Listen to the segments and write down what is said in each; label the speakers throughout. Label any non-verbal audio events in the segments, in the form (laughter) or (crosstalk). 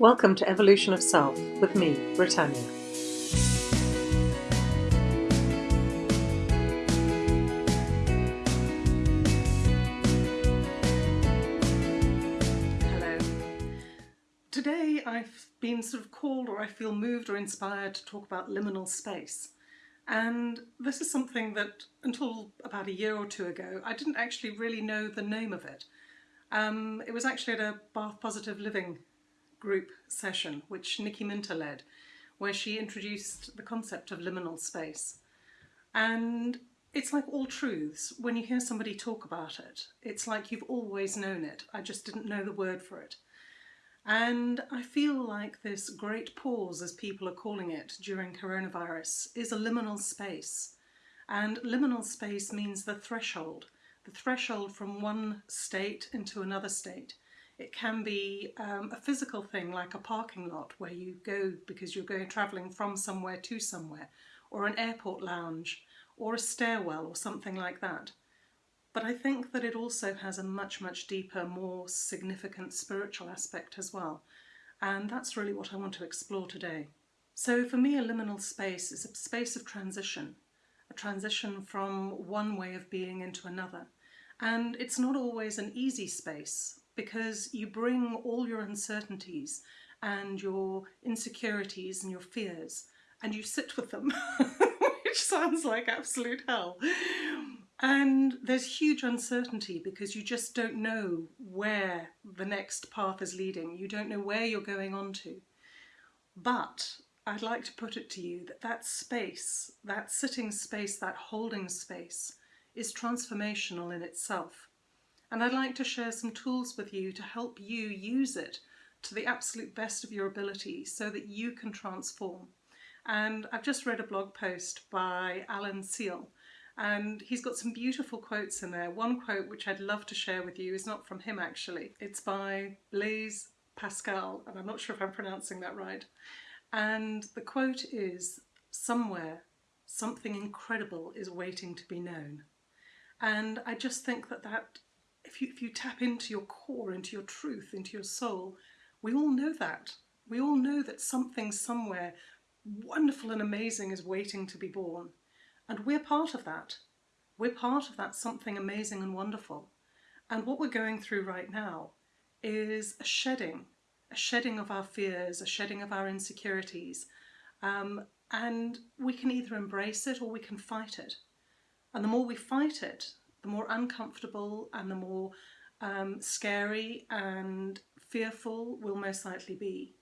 Speaker 1: Welcome to Evolution of Self with me, Brittanya. Hello. Today I've been sort of called or I feel moved or inspired to talk about liminal space. And this is something that until about a year or two ago I didn't actually really know the name of it. Um, it was actually at a Bath Positive Living group session, which Nikki Minter led, where she introduced the concept of liminal space. And it's like all truths, when you hear somebody talk about it, it's like you've always known it, I just didn't know the word for it. And I feel like this great pause, as people are calling it during coronavirus, is a liminal space. And liminal space means the threshold, the threshold from one state into another state. It can be um, a physical thing like a parking lot where you go because you're going travelling from somewhere to somewhere, or an airport lounge, or a stairwell or something like that. But I think that it also has a much, much deeper, more significant spiritual aspect as well. And that's really what I want to explore today. So for me, a liminal space is a space of transition, a transition from one way of being into another. And it's not always an easy space because you bring all your uncertainties and your insecurities and your fears and you sit with them, (laughs) which sounds like absolute hell. And there's huge uncertainty because you just don't know where the next path is leading. You don't know where you're going on to. But I'd like to put it to you that that space, that sitting space, that holding space is transformational in itself and I'd like to share some tools with you to help you use it to the absolute best of your ability so that you can transform. And I've just read a blog post by Alan Seale and he's got some beautiful quotes in there. One quote which I'd love to share with you is not from him actually. It's by Blaise Pascal and I'm not sure if I'm pronouncing that right. And the quote is, somewhere something incredible is waiting to be known. And I just think that that if you, if you tap into your core, into your truth, into your soul, we all know that. We all know that something somewhere wonderful and amazing is waiting to be born. And we're part of that. We're part of that something amazing and wonderful. And what we're going through right now is a shedding, a shedding of our fears, a shedding of our insecurities. Um, and we can either embrace it or we can fight it. And the more we fight it, the more uncomfortable and the more um, scary and fearful we'll most likely be.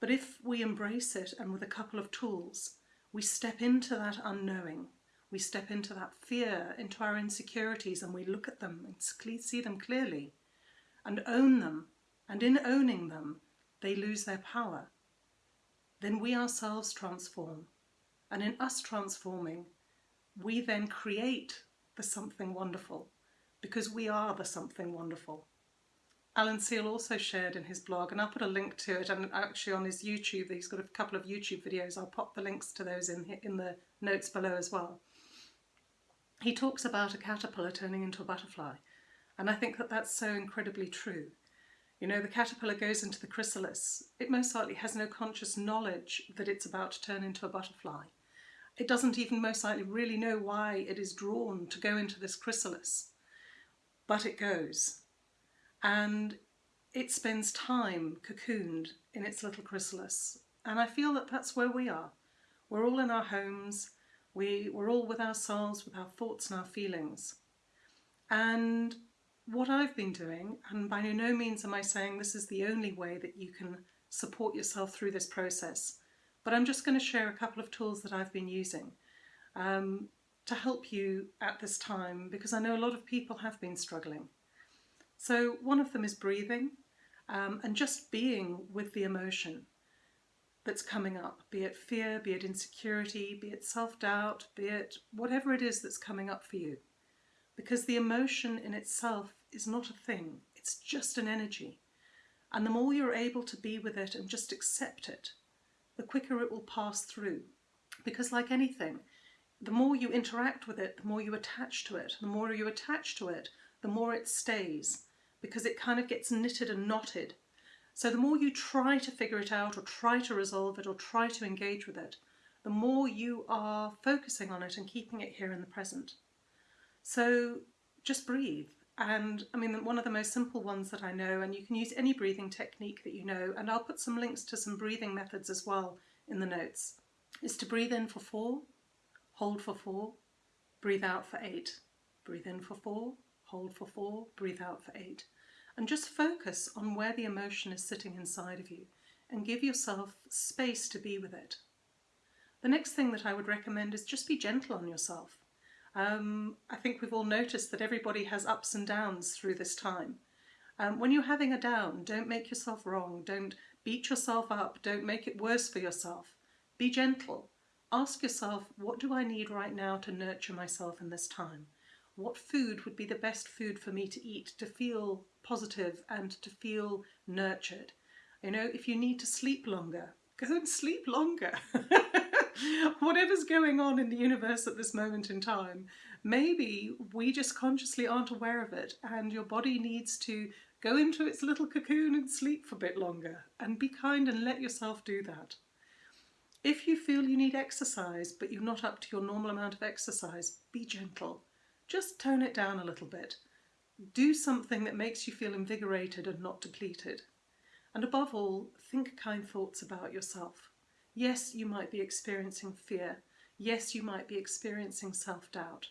Speaker 1: But if we embrace it and with a couple of tools, we step into that unknowing, we step into that fear, into our insecurities and we look at them and see them clearly and own them. And in owning them, they lose their power. Then we ourselves transform. And in us transforming, we then create the something wonderful because we are the something wonderful. Alan Seale also shared in his blog, and I'll put a link to it, and actually on his YouTube, he's got a couple of YouTube videos, I'll pop the links to those in, in the notes below as well. He talks about a caterpillar turning into a butterfly, and I think that that's so incredibly true. You know, the caterpillar goes into the chrysalis. It most likely has no conscious knowledge that it's about to turn into a butterfly. It doesn't even most likely really know why it is drawn to go into this chrysalis, but it goes. And it spends time cocooned in its little chrysalis. And I feel that that's where we are. We're all in our homes, we, we're all with ourselves, with our thoughts and our feelings. And what I've been doing, and by no means am I saying this is the only way that you can support yourself through this process, but I'm just going to share a couple of tools that I've been using um, to help you at this time because I know a lot of people have been struggling. So one of them is breathing um, and just being with the emotion that's coming up, be it fear, be it insecurity, be it self-doubt, be it whatever it is that's coming up for you. Because the emotion in itself is not a thing, it's just an energy. And the more you're able to be with it and just accept it, the quicker it will pass through. Because like anything, the more you interact with it, the more you attach to it. The more you attach to it, the more it stays because it kind of gets knitted and knotted. So the more you try to figure it out or try to resolve it or try to engage with it, the more you are focusing on it and keeping it here in the present. So just breathe. And I mean, one of the most simple ones that I know, and you can use any breathing technique that you know, and I'll put some links to some breathing methods as well in the notes, is to breathe in for four, hold for four, breathe out for eight. Breathe in for four, hold for four, breathe out for eight and just focus on where the emotion is sitting inside of you and give yourself space to be with it. The next thing that I would recommend is just be gentle on yourself. Um, I think we've all noticed that everybody has ups and downs through this time. Um, when you're having a down, don't make yourself wrong, don't beat yourself up, don't make it worse for yourself. Be gentle. Ask yourself, what do I need right now to nurture myself in this time? What food would be the best food for me to eat to feel positive and to feel nurtured. You know, if you need to sleep longer, (laughs) go and sleep longer. (laughs) (laughs) Whatever's going on in the universe at this moment in time, maybe we just consciously aren't aware of it and your body needs to go into its little cocoon and sleep for a bit longer and be kind and let yourself do that. If you feel you need exercise but you're not up to your normal amount of exercise, be gentle. Just tone it down a little bit. Do something that makes you feel invigorated and not depleted. And above all, think kind thoughts about yourself. Yes, you might be experiencing fear. Yes, you might be experiencing self-doubt.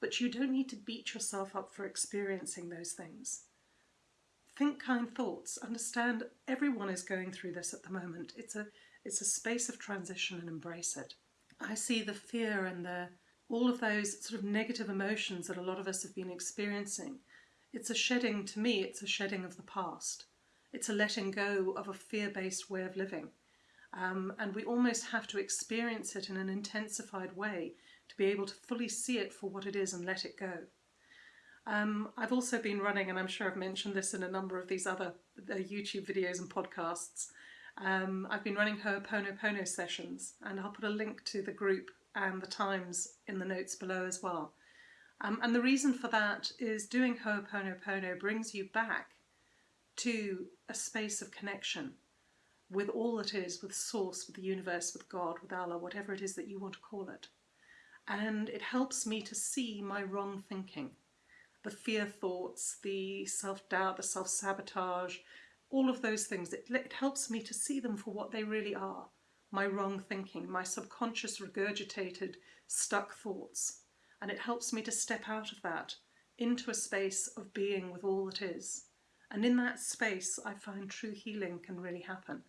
Speaker 1: But you don't need to beat yourself up for experiencing those things. Think kind thoughts. Understand everyone is going through this at the moment. It's a, it's a space of transition and embrace it. I see the fear and the all of those sort of negative emotions that a lot of us have been experiencing. It's a shedding, to me, it's a shedding of the past. It's a letting go of a fear-based way of living. Um, and we almost have to experience it in an intensified way to be able to fully see it for what it is and let it go. Um, I've also been running, and I'm sure I've mentioned this in a number of these other uh, YouTube videos and podcasts, um, I've been running Ho'oponopono sessions, and I'll put a link to the group and the times in the notes below as well. Um, and the reason for that is doing Ho'oponopono brings you back to a space of connection with all that is, with Source, with the universe, with God, with Allah, whatever it is that you want to call it. And it helps me to see my wrong thinking, the fear thoughts, the self-doubt, the self-sabotage, all of those things. It, it helps me to see them for what they really are my wrong thinking, my subconscious regurgitated, stuck thoughts. And it helps me to step out of that into a space of being with all that is. And in that space, I find true healing can really happen.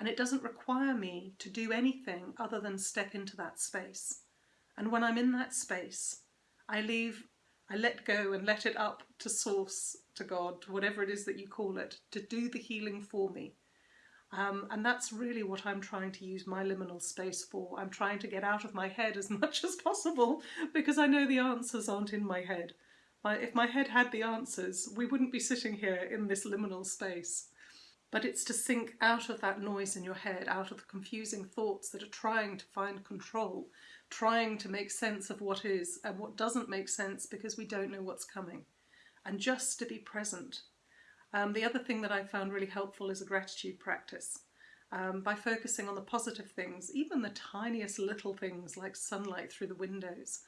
Speaker 1: And it doesn't require me to do anything other than step into that space. And when I'm in that space, I leave, I let go and let it up to source, to God, to whatever it is that you call it, to do the healing for me. Um, and that's really what I'm trying to use my liminal space for. I'm trying to get out of my head as (laughs) much as possible because I know the answers aren't in my head. If my head had the answers, we wouldn't be sitting here in this liminal space. But it's to sink out of that noise in your head, out of the confusing thoughts that are trying to find control, trying to make sense of what is and what doesn't make sense because we don't know what's coming. And just to be present um, the other thing that I found really helpful is a gratitude practice. Um, by focusing on the positive things, even the tiniest little things like sunlight through the windows,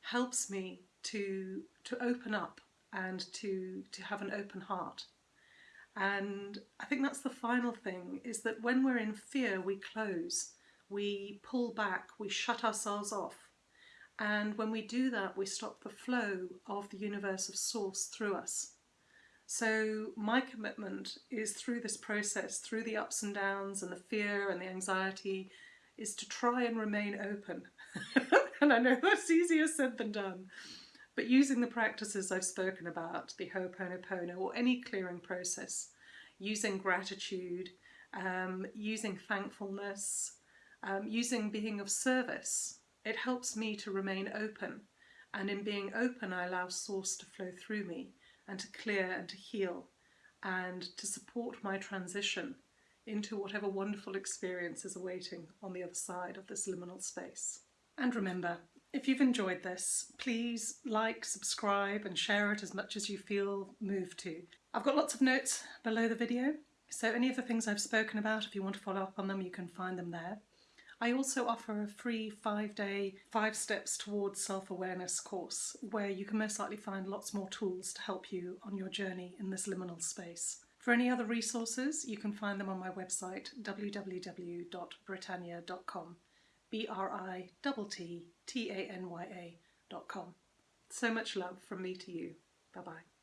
Speaker 1: helps me to, to open up and to, to have an open heart. And I think that's the final thing, is that when we're in fear, we close, we pull back, we shut ourselves off. And when we do that, we stop the flow of the universe of source through us. So my commitment is through this process, through the ups and downs and the fear and the anxiety, is to try and remain open. (laughs) and I know that's easier said than done. But using the practices I've spoken about, the Ho'oponopono or any clearing process, using gratitude, um, using thankfulness, um, using being of service, it helps me to remain open. And in being open, I allow source to flow through me and to clear and to heal and to support my transition into whatever wonderful experience is awaiting on the other side of this liminal space. And remember, if you've enjoyed this, please like, subscribe and share it as much as you feel moved to. I've got lots of notes below the video So any of the things I've spoken about, if you want to follow up on them, you can find them there. I also offer a free five day, five steps towards self awareness course where you can most likely find lots more tools to help you on your journey in this liminal space. For any other resources, you can find them on my website www.brittanya.com. B R I T T A N Y A.com. So much love from me to you. Bye bye.